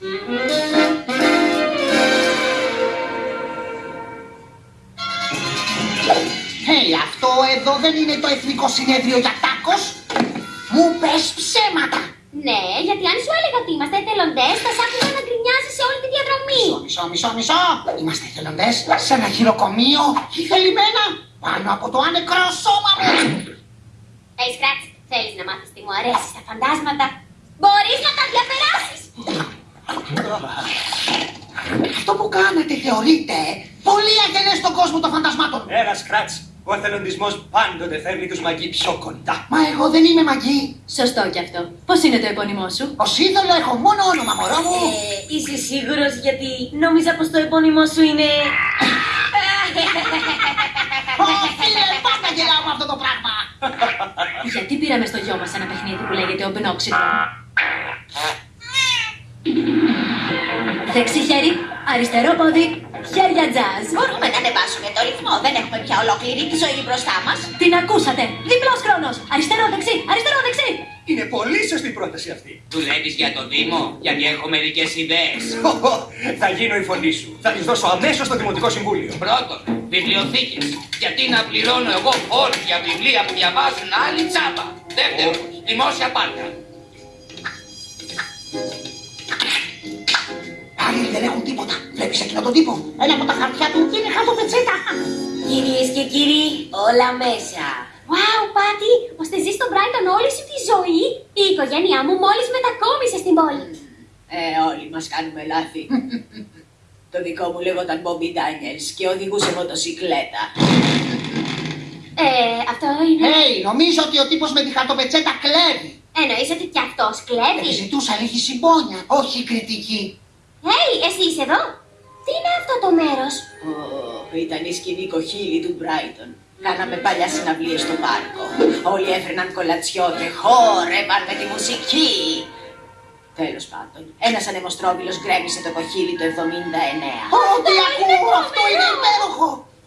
Hey, αυτό εδώ δεν είναι το Εθνικό Συνέδριο για τάκος. Μου πες ψέματα. Ναι, γιατί αν σου έλεγα ότι είμαστε εθελοντές, θα σ' άκουγα να γκρινιάζει σε όλη τη διαδρομή. Μισό, μισό, μισό. Είμαστε εθελοντές σε ένα χειροκομείο ή θελημένα πάνω από το άνεκρο σώμα μου. Hey, Scratch, θέλεις να μάθεις τι μου αρέσει στα φαντάσματα; Μπορείς να τα διαπεράσει. Αυτό που κάνετε θεωρείτε πολύ αγενές στον κόσμο των φαντασμάτων. Έλα, Σκράτς. Ο εθελοντισμός πάντοτε φέρνει τους μαγεί πιο κοντά. Μα εγώ δεν είμαι μαγή. Σωστό κι αυτό. Πώς είναι το επώνυμό σου, Ως είδωλο έχω μόνο όνομα, μωρό μου. Ε, Είσαι σίγουρος γιατί νόμιζα πως το επώνυμό σου είναι. Όχι, ρε, πάντα γελάω με αυτό το πράγμα. Γιατί πήραμε στο γιο μας ένα παιχνίδι που λέγεται ο Μπνόξιτο. Δεξί χέρι, αριστερό πόδι, χέρια τζαζ. Μπορούμε να ανεβάσουμε το ρυθμό. Δεν έχουμε πια ολόκληρη τη ζωή μπροστά μας. Την ακούσατε. Διπλός χρόνος. Αριστερό, δεξί, αριστερό, δεξί. Είναι πολύ σωστή η πρόταση αυτή. Δουλεύεις για το Δήμο, γιατί έχω μερικές ιδέες. Θα γίνω η φωνή σου. Θα τη δώσω αμέσως στο Δημοτικό Συμβούλιο. Πρώτον, βιβλιοθήκες. Γιατί να πληρώνω εγώ φόρους για βιβλία που διαβάζουν άλλοι τσάμπα. Δεύτερον, δημόσια πάρκα. Δεν έχουν τίποτα. Βλέπεις εκείνο τον τύπο; Ένα από τα χαρτιά του είναι χαρτοπετσέτα. Κυρίες και κύριοι, όλα μέσα. Wow, Πάτη, ώστε ζεις στον Brighton όλη σου τη ζωή. Η οικογένειά μου μόλις μετακόμισε στην πόλη. Ε, όλοι μας κάνουμε λάθη. το δικό μου λέγονταν Bobby Daniels και οδηγούσε μοτοσυκλέτα. Ε, αυτό είναι. Hey, νομίζω ότι ο τύπος με τη χαρτοπετσέτα κλέβει. Εννοείς ότι κι αυτός Γιατί κλέβει. ζητούσα λίγη συμπόνια, όχι κριτική. Hey, εσύ είσαι εδώ; Τι είναι αυτό το μέρος; Ω, ήταν η σκηνή κοχύλη του Brighton. Κάναμε παλιά συναυλίες στο πάρκο. Όλοι έφερναν κολατσιό και χόρευαν με τη μουσική. Τέλος πάντων, ένας ανεμοστρόβιλος γκρέμισε το κοχύλι το 79. Ω, τι ακούω, αυτό είναι υπέροχο.